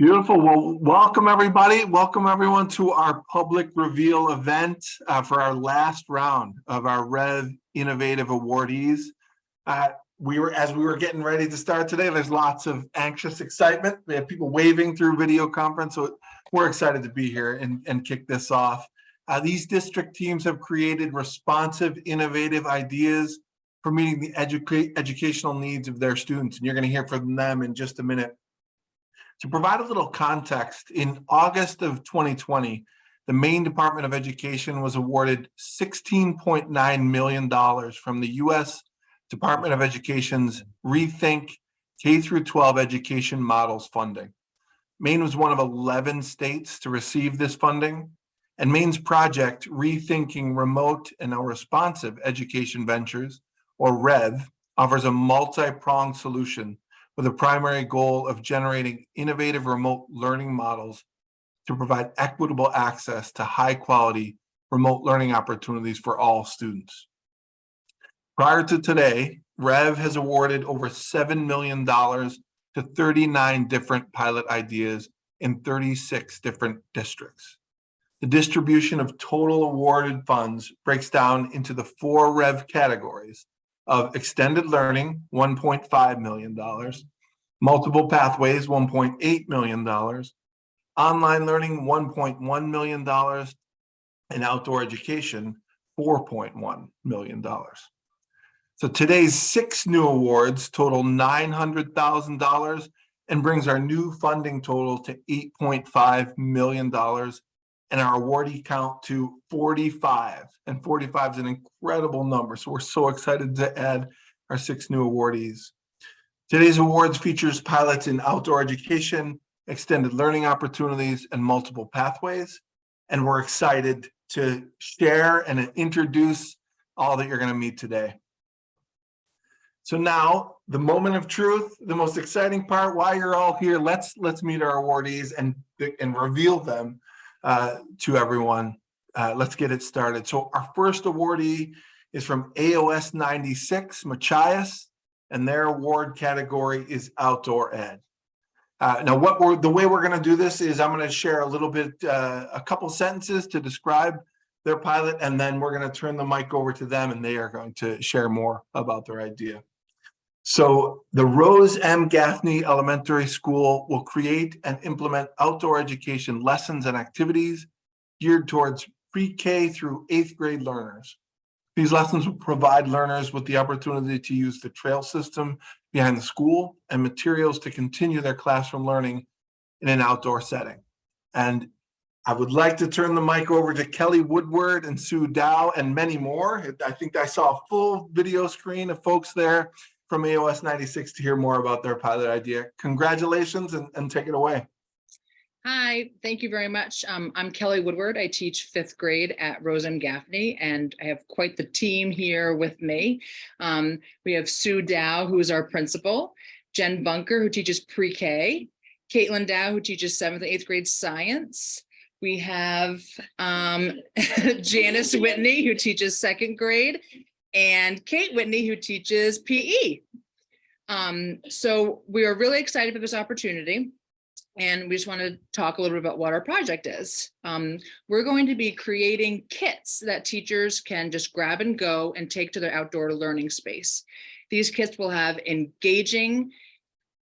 Beautiful. Well, welcome everybody. Welcome everyone to our public reveal event uh, for our last round of our Rev Innovative awardees. Uh, we were, as we were getting ready to start today, there's lots of anxious excitement. We have people waving through video conference, so we're excited to be here and, and kick this off. Uh, these district teams have created responsive, innovative ideas for meeting the educa educational needs of their students. And you're going to hear from them in just a minute. To provide a little context, in August of 2020, the Maine Department of Education was awarded $16.9 million from the U.S. Department of Education's Rethink K through 12 Education Models funding. Maine was one of 11 states to receive this funding, and Maine's project, Rethinking Remote and Responsive Education Ventures, or REV, offers a multi-pronged solution with a primary goal of generating innovative remote learning models to provide equitable access to high quality remote learning opportunities for all students. Prior to today, REV has awarded over $7 million to 39 different pilot ideas in 36 different districts. The distribution of total awarded funds breaks down into the four REV categories of extended learning, $1.5 million, multiple pathways, $1.8 million, online learning, $1.1 million, and outdoor education, $4.1 million. So today's six new awards total $900,000 and brings our new funding total to $8.5 million and our awardee count to 45. And 45 is an incredible number. So we're so excited to add our six new awardees. Today's awards features pilots in outdoor education, extended learning opportunities, and multiple pathways. And we're excited to share and introduce all that you're going to meet today. So now the moment of truth, the most exciting part, why you're all here. Let's let's meet our awardees and and reveal them uh, to everyone. Uh, let's get it started. So our first awardee is from AOS 96, Machias, and their award category is outdoor ed. Uh, now, what we're the way we're going to do this is I'm going to share a little bit, uh, a couple sentences to describe their pilot, and then we're going to turn the mic over to them, and they are going to share more about their idea. So the Rose M. Gaffney Elementary School will create and implement outdoor education lessons and activities geared towards pre-K through eighth grade learners. These lessons will provide learners with the opportunity to use the trail system behind the school and materials to continue their classroom learning in an outdoor setting. And I would like to turn the mic over to Kelly Woodward and Sue Dow and many more. I think I saw a full video screen of folks there from AOS 96 to hear more about their pilot idea. Congratulations and, and take it away. Hi, thank you very much. Um, I'm Kelly Woodward. I teach fifth grade at Rose M. Gaffney, and I have quite the team here with me. Um, we have Sue Dow, who is our principal, Jen Bunker, who teaches pre-K, Caitlin Dow, who teaches seventh and eighth grade science. We have um, Janice Whitney, who teaches second grade, and Kate Whitney, who teaches PE. Um, so we are really excited for this opportunity. And we just want to talk a little bit about what our project is. Um, we're going to be creating kits that teachers can just grab and go and take to their outdoor learning space. These kits will have engaging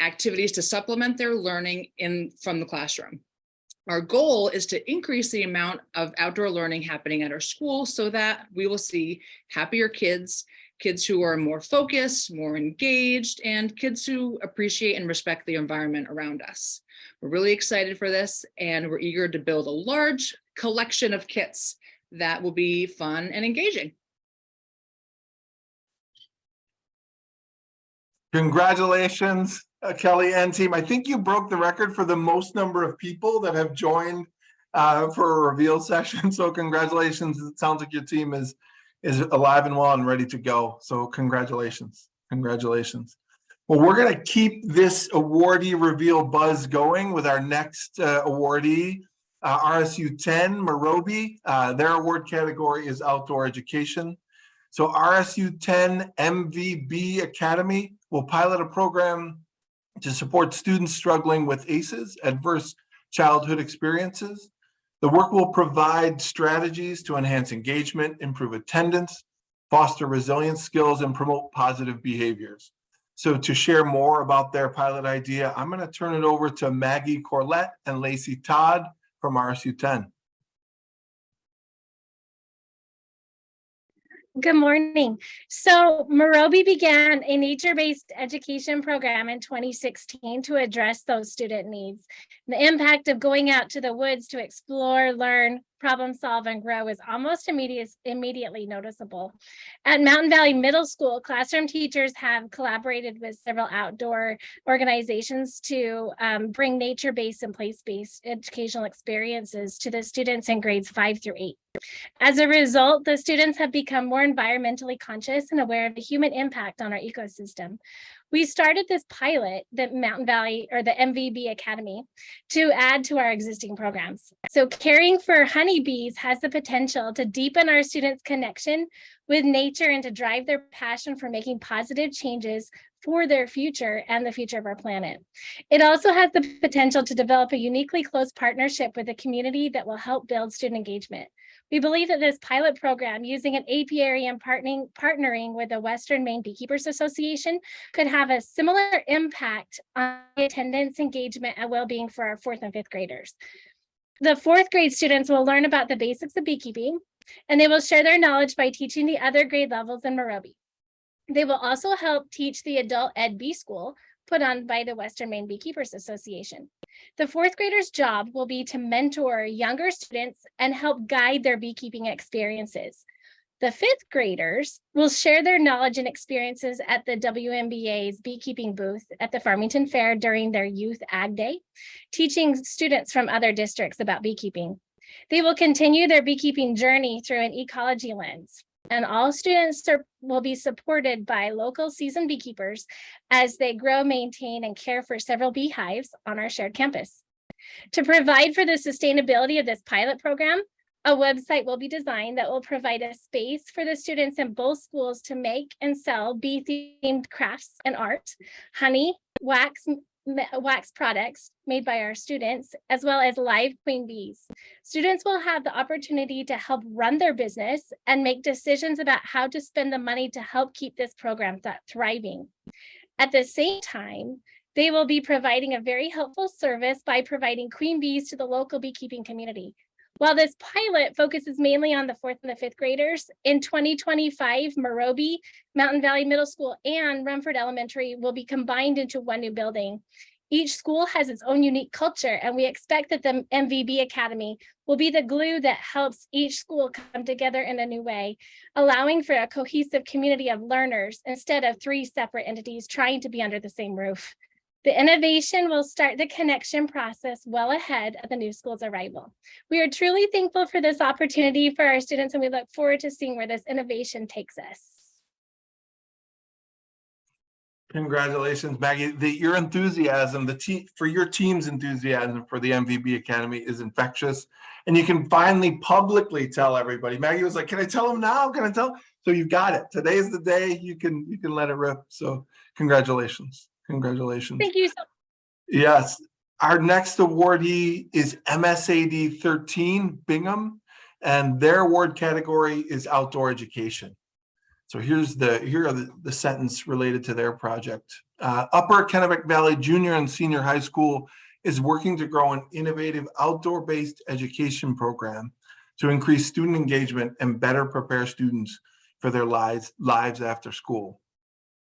activities to supplement their learning in from the classroom. Our goal is to increase the amount of outdoor learning happening at our school so that we will see happier kids, kids who are more focused, more engaged, and kids who appreciate and respect the environment around us. We're really excited for this and we're eager to build a large collection of kits that will be fun and engaging. Congratulations, uh, Kelly and team. I think you broke the record for the most number of people that have joined uh, for a reveal session. So congratulations. It sounds like your team is is alive and well and ready to go. So congratulations. Congratulations. Well, we're going to keep this awardee reveal buzz going with our next uh, awardee, uh, RSU 10, Meroby. Uh, their award category is outdoor education. So RSU 10 MVB Academy will pilot a program to support students struggling with ACEs, adverse childhood experiences. The work will provide strategies to enhance engagement, improve attendance, foster resilience skills, and promote positive behaviors. So to share more about their pilot idea, I'm going to turn it over to Maggie Corlett and Lacey Todd from RSU 10. Good morning. So Meroby began a nature-based education program in 2016 to address those student needs. The impact of going out to the woods to explore, learn, problem solve, and grow is almost immediate, immediately noticeable. At Mountain Valley Middle School, classroom teachers have collaborated with several outdoor organizations to um, bring nature-based and place-based educational experiences to the students in grades five through eight. As a result, the students have become more environmentally conscious and aware of the human impact on our ecosystem. We started this pilot, the Mountain Valley or the MVB Academy, to add to our existing programs. So caring for honeybees has the potential to deepen our students' connection with nature and to drive their passion for making positive changes for their future and the future of our planet. It also has the potential to develop a uniquely close partnership with the community that will help build student engagement. We believe that this pilot program using an apiary and partnering, partnering with the Western Maine Beekeepers Association could have a similar impact on attendance, engagement, and well-being for our fourth and fifth graders. The fourth grade students will learn about the basics of beekeeping, and they will share their knowledge by teaching the other grade levels in Meroby. They will also help teach the adult ed bee school put on by the Western Maine Beekeepers Association. The fourth graders job will be to mentor younger students and help guide their beekeeping experiences. The fifth graders will share their knowledge and experiences at the WMBA's beekeeping booth at the Farmington Fair during their youth ag day, teaching students from other districts about beekeeping. They will continue their beekeeping journey through an ecology lens and all students will be supported by local seasoned beekeepers as they grow, maintain, and care for several beehives on our shared campus. To provide for the sustainability of this pilot program, a website will be designed that will provide a space for the students in both schools to make and sell bee-themed crafts and art, honey, wax, wax products made by our students, as well as live queen bees. Students will have the opportunity to help run their business and make decisions about how to spend the money to help keep this program th thriving. At the same time, they will be providing a very helpful service by providing queen bees to the local beekeeping community. While this pilot focuses mainly on the fourth and the fifth graders, in 2025, Meroby, Mountain Valley Middle School, and Rumford Elementary will be combined into one new building. Each school has its own unique culture, and we expect that the MVB Academy will be the glue that helps each school come together in a new way, allowing for a cohesive community of learners instead of three separate entities trying to be under the same roof. The innovation will start the connection process well ahead of the new school's arrival. We are truly thankful for this opportunity for our students and we look forward to seeing where this innovation takes us. Congratulations, Maggie. The, your enthusiasm, the team for your team's enthusiasm for the MVB Academy is infectious. And you can finally publicly tell everybody. Maggie was like, can I tell them now? Can I tell? So you got it. Today is the day you can you can let it rip. So congratulations. Congratulations. Thank you so Yes. Our next awardee is MSAD 13 Bingham, and their award category is outdoor education. So here's the here are the, the sentence related to their project. Uh, Upper Kennebec Valley Junior and Senior High School is working to grow an innovative outdoor-based education program to increase student engagement and better prepare students for their lives lives after school.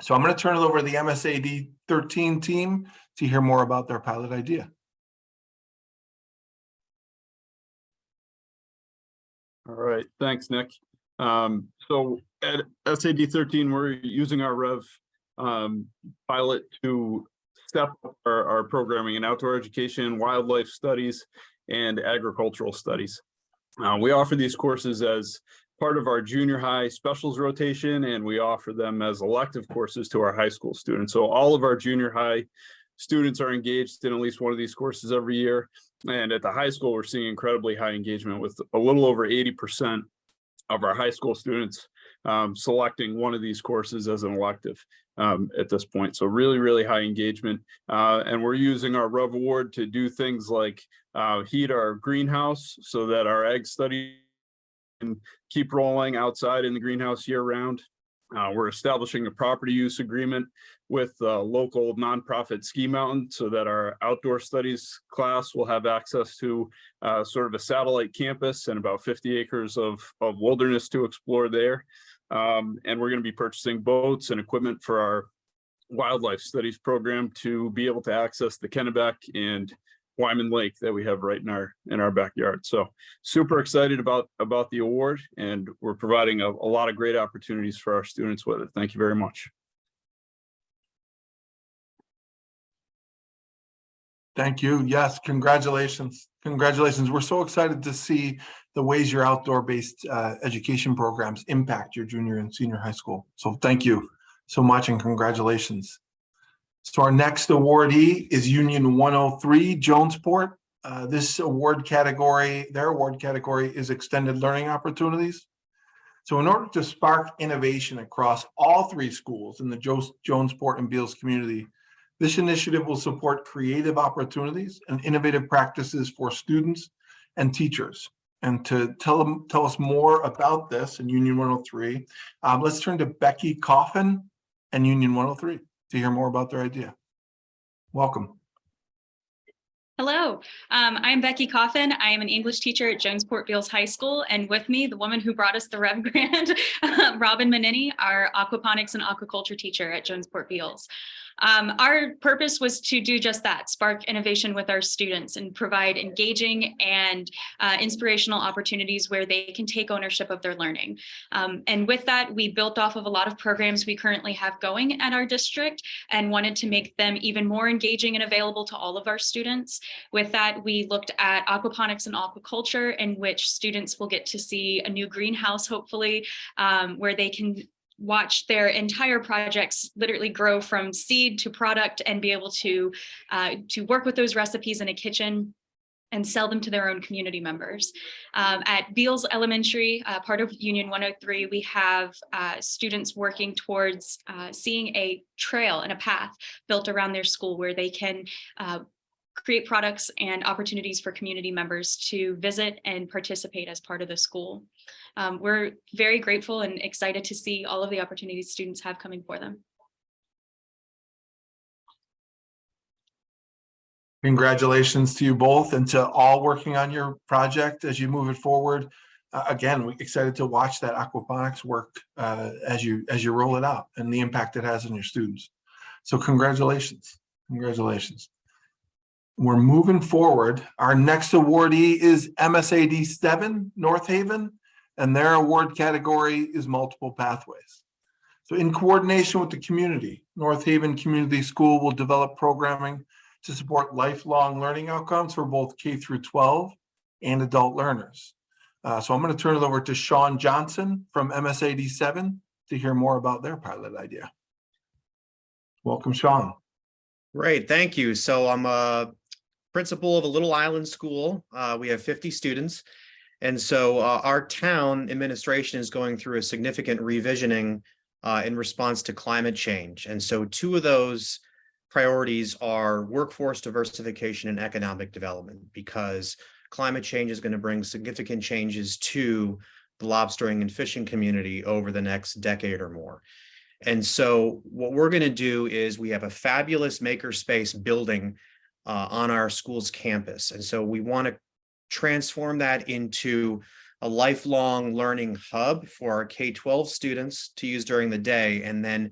So I'm going to turn it over to the MSAD 13 team to hear more about their pilot idea. All right, thanks, Nick. Um, so at SAD 13, we're using our Rev um, pilot to step up our, our programming in outdoor education, wildlife studies, and agricultural studies. Uh, we offer these courses as part of our junior high specials rotation, and we offer them as elective courses to our high school students. So all of our junior high students are engaged in at least one of these courses every year. And at the high school, we're seeing incredibly high engagement with a little over 80% of our high school students um, selecting one of these courses as an elective um, at this point. So really, really high engagement. Uh, and we're using our Rev Award to do things like uh, heat our greenhouse so that our egg study can keep rolling outside in the greenhouse year round. Uh, we're establishing a property use agreement with local nonprofit Ski Mountain so that our outdoor studies class will have access to uh, sort of a satellite campus and about 50 acres of, of wilderness to explore there. Um, and we're going to be purchasing boats and equipment for our wildlife studies program to be able to access the Kennebec and Wyman Lake that we have right in our in our backyard. So super excited about about the award and we're providing a, a lot of great opportunities for our students with it. Thank you very much. Thank you. Yes, congratulations. Congratulations. We're so excited to see the ways your outdoor-based uh, education programs impact your junior and senior high school. So thank you so much and congratulations. So our next awardee is Union 103 Jonesport. Uh, This award category, their award category is extended learning opportunities. So in order to spark innovation across all three schools in the Jo- Jonesport and Beals community, this initiative will support creative opportunities and innovative practices for students and teachers. And to tell them, tell us more about this in Union 103, um, let's turn to Becky Coffin and Union 103 to hear more about their idea. Welcome. Hello, um, I'm Becky Coffin. I am an English teacher at Jonesport Beals High School, and with me, the woman who brought us the Rev Grant, Robin Manini, our aquaponics and aquaculture teacher at Jonesport Beals. Um, our purpose was to do just that, spark innovation with our students and provide engaging and uh, inspirational opportunities where they can take ownership of their learning. Um, and with that, we built off of a lot of programs we currently have going at our district and wanted to make them even more engaging and available to all of our students. With that, we looked at aquaponics and aquaculture in which students will get to see a new greenhouse, hopefully, um, where they can watch their entire projects literally grow from seed to product and be able to uh, to work with those recipes in a kitchen and sell them to their own community members. Um, at Beals Elementary, uh, part of Union 103, we have uh, students working towards uh, seeing a trail and a path built around their school where they can uh, create products and opportunities for community members to visit and participate as part of the school. Um, we're very grateful and excited to see all of the opportunities students have coming for them. Congratulations to you both and to all working on your project as you move it forward. Uh, again, we're excited to watch that aquaponics work uh, as you as you roll it out and the impact it has on your students. So congratulations, congratulations. We're moving forward. Our next awardee is MSAD seven North Haven, and their award category is multiple pathways. So in coordination with the community, North Haven Community School will develop programming to support lifelong learning outcomes for both K through 12 and adult learners. Uh, so I'm going to turn it over to Sean Johnson from MSAD 7 to hear more about their pilot idea. Welcome, Sean. Great, thank you. So I'm a principal of a little island school. Uh, we have 50 students. And so uh, our town administration is going through a significant revisioning uh, in response to climate change. And so two of those priorities are workforce diversification and economic development because climate change is going to bring significant changes to the lobstering and fishing community over the next decade or more. And so what we're going to do is we have a fabulous makerspace building uh, on our school's campus. And so we want to transform that into a lifelong learning hub for our K-12 students to use during the day and then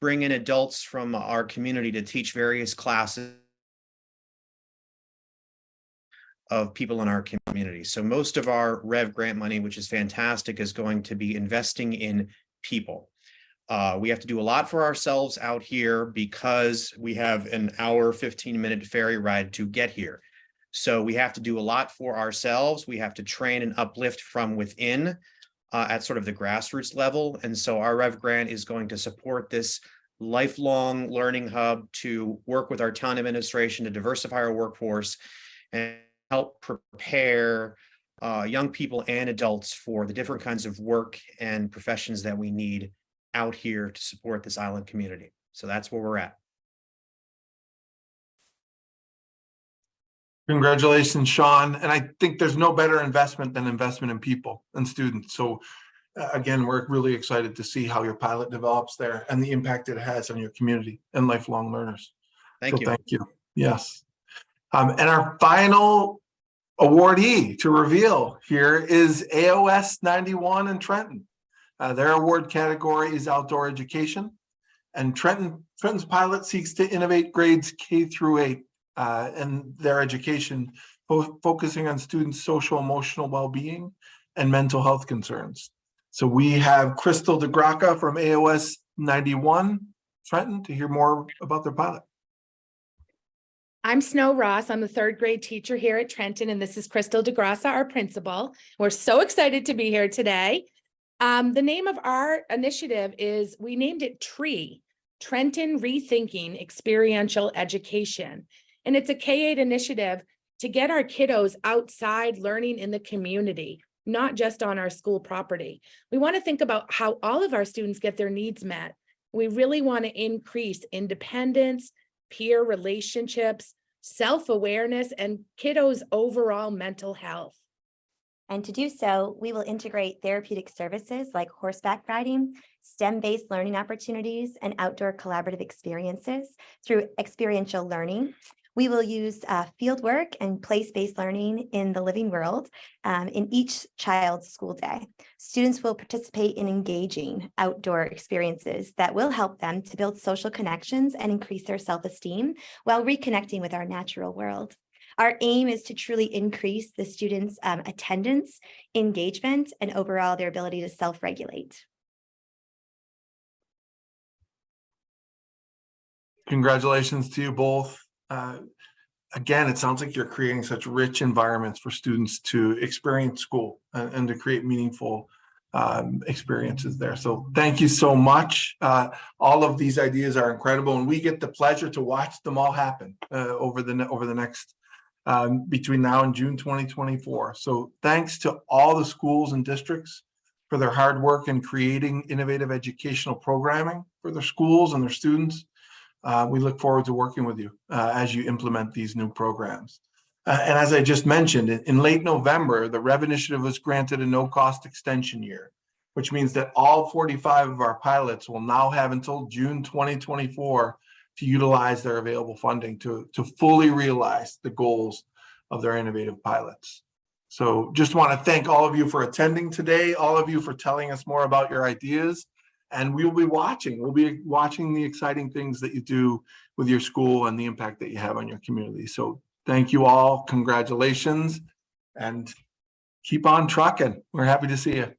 bring in adults from our community to teach various classes of people in our community. So most of our Rev grant money, which is fantastic, is going to be investing in people. Uh, we have to do a lot for ourselves out here because we have an hour, 15 minute ferry ride to get here. So we have to do a lot for ourselves. We have to train and uplift from within uh, at sort of the grassroots level. And so our Rev grant is going to support this lifelong learning hub to work with our town administration to diversify our workforce and help prepare uh, young people and adults for the different kinds of work and professions that we need out here to support this island community. So that's where we're at. Congratulations, Sean. And I think there's no better investment than investment in people and students. So uh, again, we're really excited to see how your pilot develops there and the impact it has on your community and lifelong learners. Thank So you. Thank you. Yes. Um, and our final awardee to reveal here is AOS ninety-one in Trenton. Uh, their award category is outdoor education. And Trenton, Trenton's pilot seeks to innovate grades K through eight uh, in their education, fo- focusing on students' social emotional well-being and mental health concerns. So we have Crystal DeGraca from AOS ninety-one Trenton to hear more about their pilot. I'm Snow Ross. I'm the third grade teacher here at Trenton, and this is Crystal DeGrassa, our principal. We're so excited to be here today. Um, the name of our initiative is, we named it TREE, Trenton Rethinking Experiential Education. And it's a K-8 initiative to get our kiddos outside learning in the community, not just on our school property. We want to think about how all of our students get their needs met. We really want to increase independence, peer relationships, self-awareness, and kiddos' overall mental health. And to do so, we will integrate therapeutic services like horseback riding, STEM-based learning opportunities, and outdoor collaborative experiences through experiential learning. We will use uh, field work and place-based learning in the living world um, in each child's school day. Students will participate in engaging outdoor experiences that will help them to build social connections and increase their self-esteem while reconnecting with our natural world. Our aim is to truly increase the students' um, attendance, engagement, and overall their ability to self-regulate. Congratulations to you both. Uh, Again, it sounds like you're creating such rich environments for students to experience school and, and to create meaningful um, experiences there. So thank you so much. Uh, All of these ideas are incredible and we get the pleasure to watch them all happen uh, over the, over the next um, between now and June 2024. So thanks to all the schools and districts for their hard work in creating innovative educational programming for their schools and their students. Uh, we look forward to working with you uh, as you implement these new programs. Uh, and as I just mentioned, in, in late November, the Rev Initiative was granted a no-cost extension year, which means that all 45 of our pilots will now have until June 2024 to utilize their available funding to, to fully realize the goals of their innovative pilots. So just want to thank all of you for attending today, all of you for telling us more about your ideas. And we will be watching, we'll be watching the exciting things that you do with your school and the impact that you have on your community. So thank you all, congratulations, and keep on trucking. We're happy to see you.